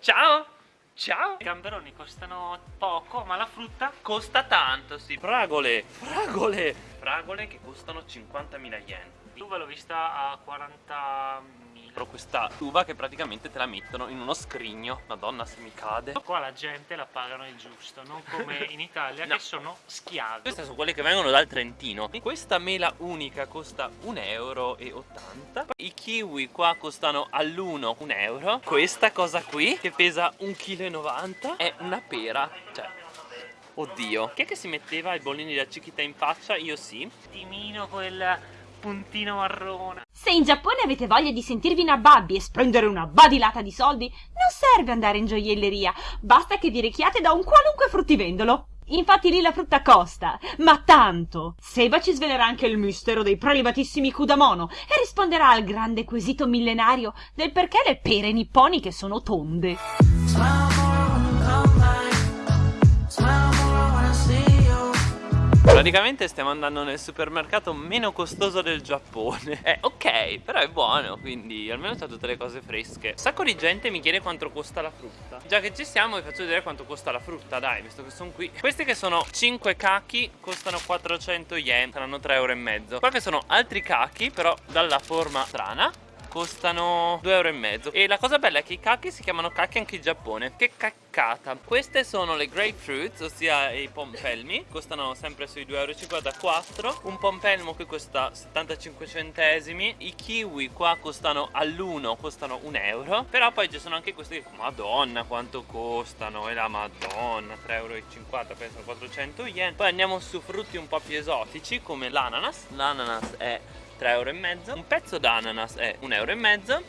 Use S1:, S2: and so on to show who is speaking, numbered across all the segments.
S1: Ciao! Ciao!
S2: I gamberoni costano poco, ma la frutta
S1: Costa tanto, sì. Fragole, fragole, fragole che costano 50.000 yen.
S2: L'uva l'ho vista a 40.000
S1: Però questa uva che praticamente te la mettono in uno scrigno. Madonna se mi cade.
S2: Qua la gente la pagano il giusto, non come in Italia
S1: No.
S2: che sono schiavi
S1: Queste sono quelle che vengono dal Trentino Questa mela unica costa 1,80 euro I kiwi qua costano all'uno 1 euro Questa cosa qui che pesa 1,90 kg è una pera Cioè, oddio Chi è che si metteva i bollini da cichita in faccia? Io sì
S2: Timino quel puntino marrone
S3: Se in Giappone avete voglia di sentirvi una babbi e spendere una badilata di soldi, non serve andare in gioielleria, basta che vi richiate da un qualunque fruttivendolo. Infatti lì la frutta costa, ma tanto! Seba ci svelerà anche il mistero dei prelibatissimi Kudamono e risponderà al grande quesito millenario del perché le pere nipponiche sono tonde.
S1: Praticamente stiamo andando nel supermercato meno costoso del Giappone. Eh ok, però è buono, quindi almeno c'ha tutte le cose fresche. Un sacco di gente mi chiede quanto costa la frutta. Già che ci siamo vi faccio vedere quanto costa la frutta, dai, visto che sono qui. Questi che sono 5 cachi costano 400 yen, saranno 3 euro e mezzo. Qua che sono altri cachi, però dalla forma strana costano 2,5 euro e la cosa bella è che i cacchi si chiamano cacchi anche in Giappone. Che caccata. Queste sono le grapefruits ossia i pompelmi. Costano sempre sui 2,54 euro un pompelmo qui costa 75 centesimi. I kiwi qua costano all'uno costano 1 euro. Però poi ci sono anche questi madonna quanto costano. E la madonna 3,50 euro penso 400 yen. Poi andiamo su frutti un po' più esotici come l'ananas. L'ananas è 3 euro un pezzo d'ananas è 1 euro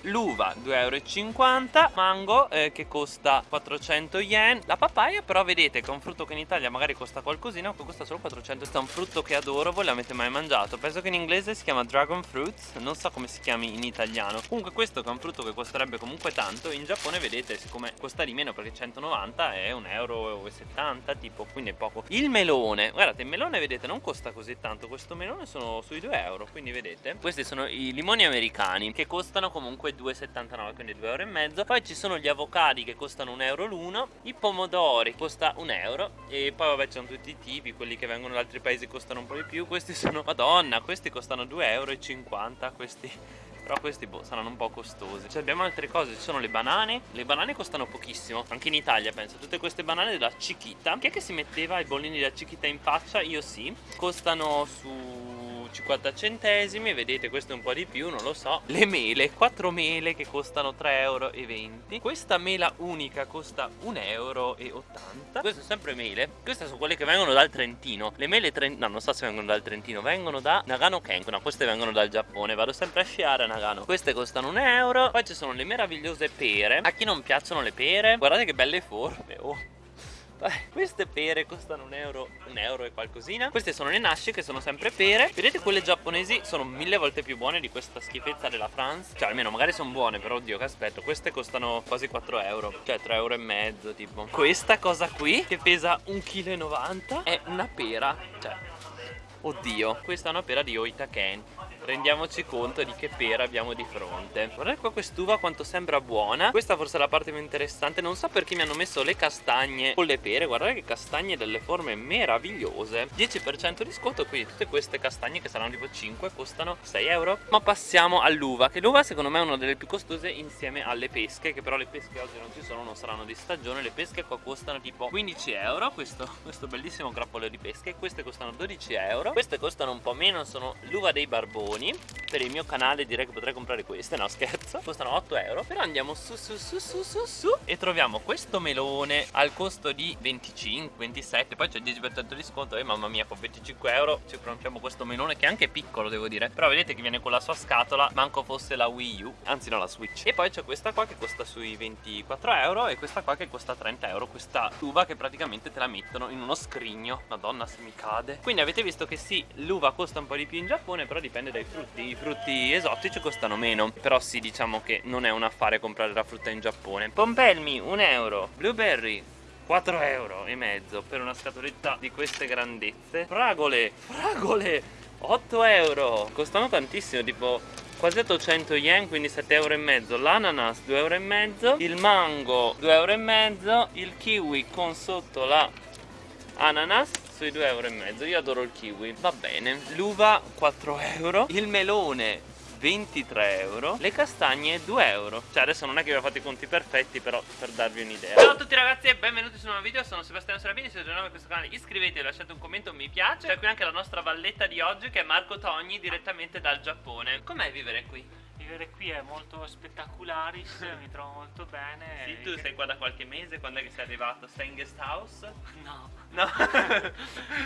S1: l'uva 2,50 euro mango eh, che costa 400 yen la papaya però vedete che è un frutto che in Italia magari costa qualcosina qui costa solo 400 questo è un frutto che adoro voi l'avete mai mangiato? Penso che in inglese si chiama dragon fruits non so come si chiami in italiano. Comunque questo che è un frutto che costerebbe comunque tanto in Giappone vedete siccome costa di meno perché 190 è 1,70 euro tipo quindi è poco. Il melone guardate il melone vedete non costa così tanto questo melone sono sui 2 euro quindi vedete questi sono i limoni americani che costano comunque 2,79 quindi 2 euro poi ci sono gli avocadi che costano 1 euro l'uno. I pomodori costa 1 euro. E poi vabbè ci sono tutti i tipi quelli che vengono da altri paesi costano un po' di più. Questi sono madonna questi costano 2,50 euro questi però questi boh, saranno un po' costosi. Cioè abbiamo altre cose, ci sono le banane. Le banane costano pochissimo Anche in Italia penso. Tutte queste banane della Chiquita. Chi è che si metteva i bollini della Chiquita in faccia? Io sì. Costano su 50 centesimi vedete questo è un po' di più non lo so. Le mele 4 mele che costano 3,20 euro questa mela unica costa 1,80 euro queste sono sempre mele. Queste sono quelle che vengono dal Trentino. Le mele tre... no non so se vengono dal Trentino vengono da Nagano Kenko no queste vengono dal Giappone. Vado sempre a sciare a Nagano. Queste costano 1 euro. Poi ci sono le meravigliose pere. A chi non piacciono le pere? Guardate che belle forme oh eh, queste pere costano un euro, un euro e qualcosina. Queste sono le nasce che sono sempre pere. Vedete quelle giapponesi sono mille volte più buone di questa schifezza della France. Cioè almeno magari sono buone però oddio che aspetto. Queste costano quasi 4 euro. Cioè 3 euro e mezzo tipo. Questa cosa qui che pesa 1,90 kg è una pera. Cioè Oddio. Questa è una pera di Oitaken rendiamoci conto di che pera abbiamo di fronte. Guardate qua quest'uva quanto sembra buona. Questa forse è la parte più interessante. Non so perché mi hanno messo le castagne con le pere. Guardate che castagne delle forme meravigliose. 10% di sconto. Quindi tutte queste castagne che saranno tipo 5 costano 6 euro. Ma passiamo all'uva che l'uva secondo me è una delle più costose insieme alle pesche che però le pesche oggi non ci sono non saranno di stagione. Le pesche qua costano tipo 15 euro. Questo, questo bellissimo grappolo di pesche. Queste costano 12 euro. Queste costano un po' meno sono l'uva dei barboni per il mio canale direi che potrei comprare queste no scherzo. Costano 8 euro. Però andiamo su su su su su su. E troviamo questo melone al costo di 25 27 poi c'è il 10% di sconto. E mamma mia con 25 euro ci compriamo questo melone che è anche piccolo devo dire. Però vedete che viene con la sua scatola manco fosse la Wii U. Anzi no la Switch. E poi c'è questa qua che costa sui 24 euro e questa qua che costa 30 euro. Questa uva che praticamente te la mettono in uno scrigno. Madonna se mi cade. Quindi avete visto che sì l'uva costa un po' di più in Giappone però dipende dai frutti i frutti esotici costano meno però sì diciamo che non è un affare comprare la frutta in Giappone. Pompelmi 1 euro. Blueberry 4 euro e mezzo per una scatoletta di queste grandezze. Fragole fragole 8 euro. Costano tantissimo tipo quasi 800 yen quindi 7 euro e mezzo. L'ananas 2 euro e mezzo. Il mango 2 euro e mezzo. Il kiwi con sotto la ananas sui 2 euro e mezzo. Io adoro il kiwi va bene. L'uva 4 euro. Il melone 23 euro. Le castagne 2 euro. Cioè adesso non è che vi ho fatto i conti perfetti però per darvi un'idea. Ciao a tutti ragazzi e benvenuti su un nuovo video. Sono Sebastiano Serafini se siete nuovi in questo canale. Iscrivetevi lasciate un commento mi piace. C'è qui anche la nostra valletta di oggi che è Marco Togni direttamente dal Giappone. Com'è vivere qui?
S2: Vivere qui è molto spettacularis, mi trovo molto bene.
S1: Sì, tu sei qua da qualche mese, quando è che sei arrivato? Stai in guest house?
S2: No.
S1: No.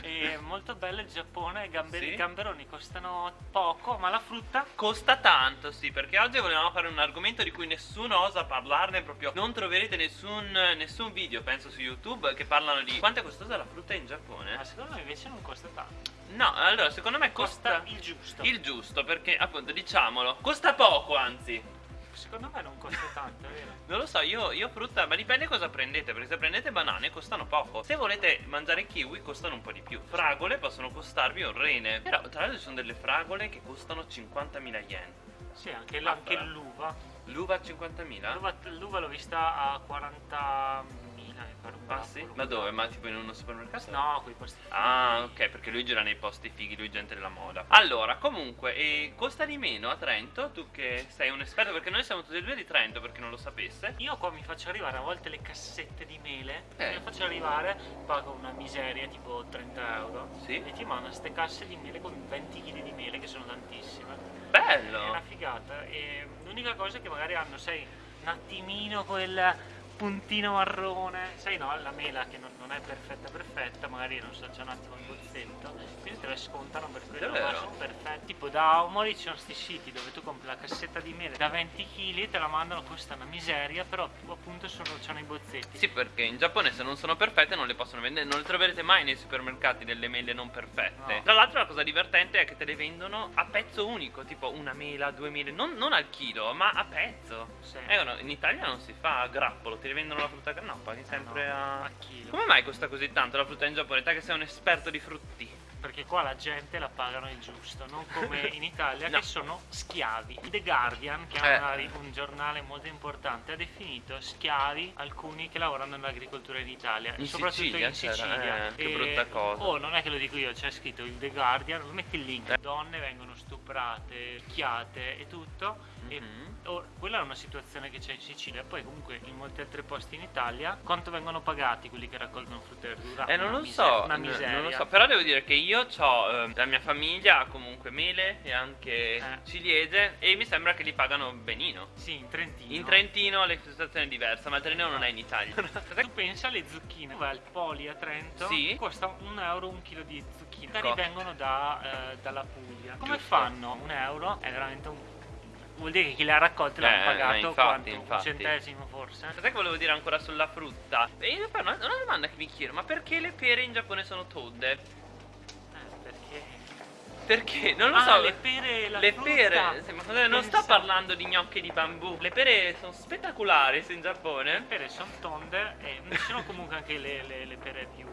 S2: è molto bello il Giappone, i gamberi,
S1: Sì?
S2: gamberoni costano poco, ma la frutta
S1: Costa tanto, sì, perché oggi volevamo fare un argomento di cui nessuno osa parlarne proprio. Non troverete nessun, nessun video, penso, su YouTube che parlano di quanto è costosa la frutta in Giappone.
S2: ma secondo me invece non costa tanto.
S1: No, allora, secondo me
S2: Costa
S1: costa,
S2: il giusto.
S1: il giusto, perché appunto, diciamolo, costa poco, anzi.
S2: Secondo me non costa tanto, vero?
S1: Non lo so, io, io frutta, ma dipende cosa prendete, perché se prendete banane costano poco. Se volete mangiare kiwi costano un po' di più. Fragole possono costarvi un rene. Però tra l'altro ci sono delle fragole che costano 50.000 yen.
S2: Sì, anche, l'uva.
S1: L'uva a 50.000?
S2: L'uva, l'ho vista a 40.000, mi pare.
S1: Ah sì? Ma dove? Ma tipo in uno supermercato?
S2: No, quei posti.
S1: Ah, ok, perché lui gira nei posti fighi, lui è gente della moda. Allora, comunque, e costa di meno a Trento? Tu che sei un esperto, perché noi siamo tutti e due di Trento, per chi non lo sapesse.
S2: Io qua mi faccio arrivare a volte le cassette di mele,
S1: Eh.
S2: me le faccio arrivare, pago una miseria tipo 30 euro
S1: Sì.
S2: e ti mandano queste casse di mele con 20 kg di mele che sono tantissime. È
S1: Bello!
S2: una figata e l'unica cosa è che magari hanno, sai, un attimino quel puntino marrone, sai no, la mela che non, non è perfetta perfetta, magari non so, c'è un attimo il bozzetto, quindi te la scontano per quello,
S1: Davvero?
S2: ma sono perfetti. Tipo da Omori ci sono sti siti dove tu compri la cassetta di mele da 20 kg e te la mandano, costa una miseria, però appunto sono, c'hanno i bozzetti.
S1: Sì, perché in Giappone se non sono perfette non le possono vendere, non le troverete mai nei supermercati delle mele non perfette.
S2: No.
S1: Tra l'altro la cosa divertente è che te le vendono a pezzo unico, tipo una mela, due mele, non, non al chilo, ma a pezzo.
S2: Sì.
S1: Eh, no, in Italia non si fa a grappolo, ti rivendono la frutta no, paghi sempre
S2: No,
S1: a...
S2: a chilo.
S1: Come mai costa così tanto la frutta in Giappone? Te che sei un esperto di frutti.
S2: Perché qua la gente la pagano il giusto, non come in Italia
S1: No.
S2: che sono schiavi. The Guardian, che
S1: Eh.
S2: è ri- un giornale molto importante, ha definito schiavi alcuni che lavorano nell'agricoltura in Italia,
S1: In
S2: e soprattutto
S1: Sicilia
S2: in Sicilia.
S1: eh, che brutta cosa.
S2: Oh, non è che lo dico io, c'è scritto il The Guardian, metti il link.
S1: Eh.
S2: Donne vengono stuprate, picchiate e tutto. E
S1: Mhm.
S2: oh, quella è una situazione che c'è in Sicilia. Poi comunque in molti altri posti in Italia, quanto vengono pagati quelli che raccolgono frutta e verdura?
S1: Eh non lo so, non lo so, però devo dire che io ho la mia famiglia ha comunque mele e anche
S2: Eh.
S1: ciliegie e mi sembra che li pagano benino.
S2: Sì, in Trentino.
S1: In Trentino la situazione è diversa, ma il Trentino non è in Italia.
S2: Tu pensa alle zucchine, vai al Poli a Trento,
S1: Sì.
S2: costa un euro un chilo di zucchine,
S1: Ecco.
S2: magari vengono da, eh, dalla Puglia. Come
S1: Giusto.
S2: fanno? Un euro è veramente un... Vuol dire che chi le ha raccolte l'hanno
S1: Eh,
S2: pagato
S1: infatti,
S2: quanto?
S1: infatti.
S2: Un centesimo forse?
S1: Sai che volevo dire ancora sulla frutta? E io poi una, una domanda che mi chiedo, ma perché le pere in Giappone sono tonde?
S2: Perché...
S1: Non lo
S2: ah,
S1: so.
S2: le pere, la
S1: le
S2: frutta.
S1: pere, sì, ma cosa- non sto parlando di gnocchi di bambù. Le pere sono spettacolari in
S2: Le
S1: Giappone.
S2: pere sono tonde e ci sono comunque anche le, le- le pere più...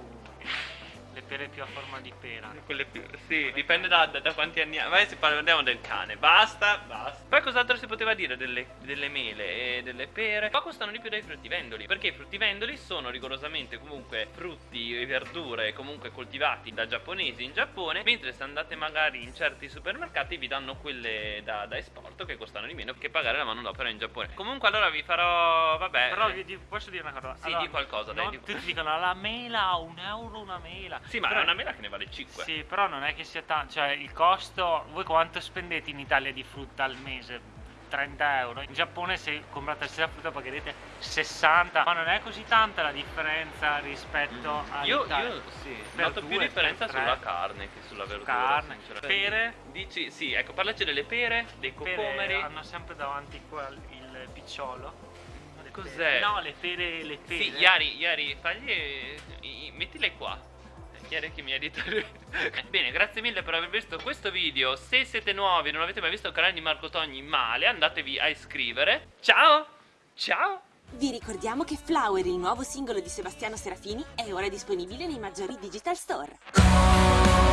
S2: le pere più a forma di pera.
S1: Quelle più. Sì, dipende da, da- da quanti anni ha. Vai, si parliamo del cane. Basta, basta. Poi cos'altro si poteva dire delle, delle mele e delle pere? Qua costano di più dai fruttivendoli. Perché i fruttivendoli sono rigorosamente comunque frutti e verdure comunque coltivati da giapponesi in Giappone. Mentre se andate magari in certi supermercati vi danno quelle da, da esporto che costano di meno che pagare la manodopera in Giappone. Comunque allora vi farò. Vabbè.
S2: Però vi di- posso dire una cosa?
S1: Sì, di qualcosa, dai, di-
S2: Tutti dicono la mela a un euro una mela.
S1: Sì, ma
S2: Però-
S1: è una mela che ne vale 5.
S2: Sì, però non è che sia tanto, cioè il costo, voi quanto spendete in Italia di frutta al mese? 30 euro. In Giappone se comprate la stessa frutta pagherete 60, ma non è così tanta la differenza rispetto
S1: Io,
S2: all'Italia.
S1: io sì,
S2: Per
S1: noto più
S2: due,
S1: differenza
S2: per tre.
S1: sulla carne che sulla verdura.
S2: Carne, pere.
S1: Dici, sì, ecco, parlaci delle pere, dei cocomeri.
S2: hanno sempre davanti qua il picciolo.
S1: Cos'è?
S2: No, le pere, le pere.
S1: Sì, Iari, Iari, fagli. mettile qua. Chiari che mi hai detto. Eh, Bene, grazie mille per aver visto questo video. Se siete nuovi e non avete mai visto il canale di Marco Togni male, andatevi a iscrivere. Ciao! Ciao!
S4: Vi ricordiamo che Flower, il nuovo singolo di Sebastiano Serafini, è ora disponibile nei maggiori digital store.